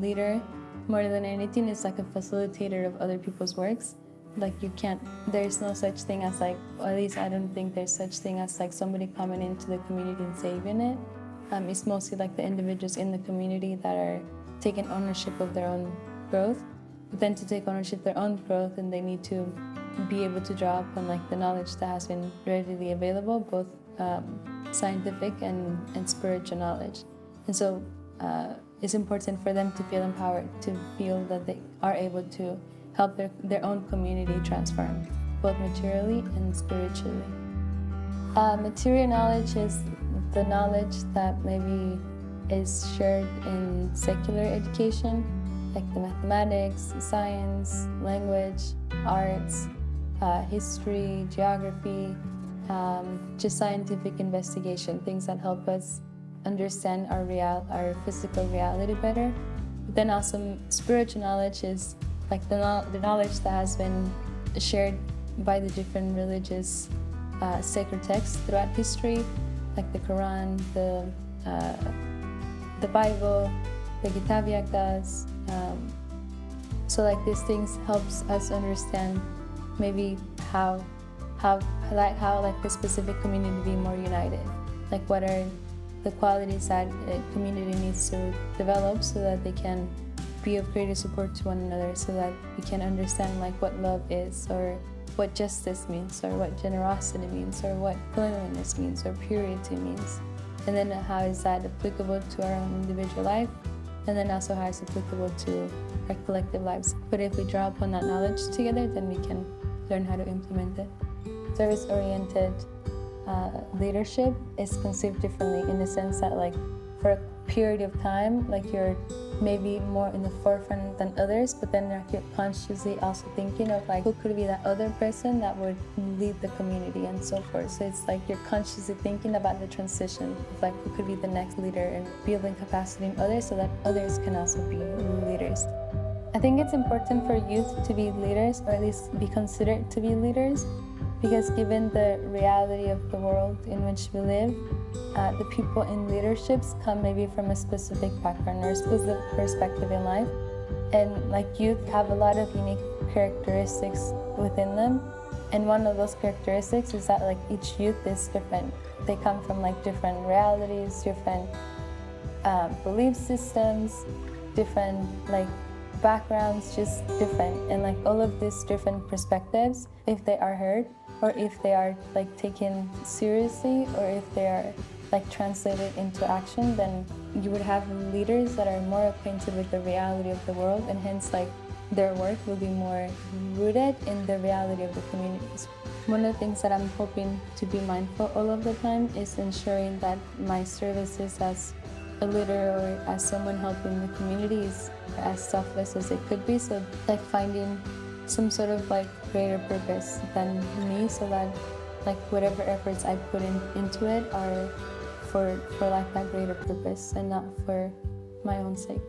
leader, more than anything, is like a facilitator of other people's works. Like you can't, there's no such thing as like, or at least I don't think there's such thing as like somebody coming into the community and saving it. Um, it's mostly like the individuals in the community that are taking ownership of their own growth. But then to take ownership of their own growth, and they need to be able to draw upon like the knowledge that has been readily available, both um, scientific and, and spiritual knowledge. And so uh, it's important for them to feel empowered, to feel that they are able to help their, their own community transform, both materially and spiritually. Uh, material knowledge is the knowledge that maybe is shared in secular education, like the mathematics, science, language, arts, uh, history, geography, um, just scientific investigation, things that help us understand our real, our physical reality better. But then also spiritual knowledge is like the, the knowledge that has been shared by the different religious uh, sacred texts throughout history, like the Quran, the uh, the Bible, the Kitab-i-Aqdas. Um, so like these things helps us understand maybe how how like how like the specific community be more united. Like what are the qualities that uh, a community needs to develop so that they can be of greater support to one another so that we can understand like what love is or what justice means or what generosity means or what cleanliness means or purity means. And then how is that applicable to our own individual life? And then also how it's applicable to our collective lives? But if we draw upon that knowledge together then we can learn how to implement it. Service-oriented uh, leadership is conceived differently in the sense that like for a period of time like you're maybe more in the forefront than others but then like you're consciously also thinking of like who could be that other person that would lead the community and so forth. So it's like you're consciously thinking about the transition of like who could be the next leader and building capacity in others so that others can also be leaders. I think it's important for youth to be leaders or at least be considered to be leaders because given the reality of the world in which we live, uh, the people in leaderships come maybe from a specific background or a specific perspective in life. And like youth have a lot of unique characteristics within them. And one of those characteristics is that like each youth is different. They come from like different realities, different uh, belief systems, different like backgrounds, just different. And like all of these different perspectives, if they are heard, or if they are like taken seriously or if they are like translated into action, then you would have leaders that are more acquainted with the reality of the world and hence like their work will be more rooted in the reality of the communities. One of the things that I'm hoping to be mindful all of the time is ensuring that my services as a leader or as someone helping the community is as selfless as it could be. So like finding some sort of like greater purpose than me so that like whatever efforts I put in, into it are for, for like that greater purpose and not for my own sake.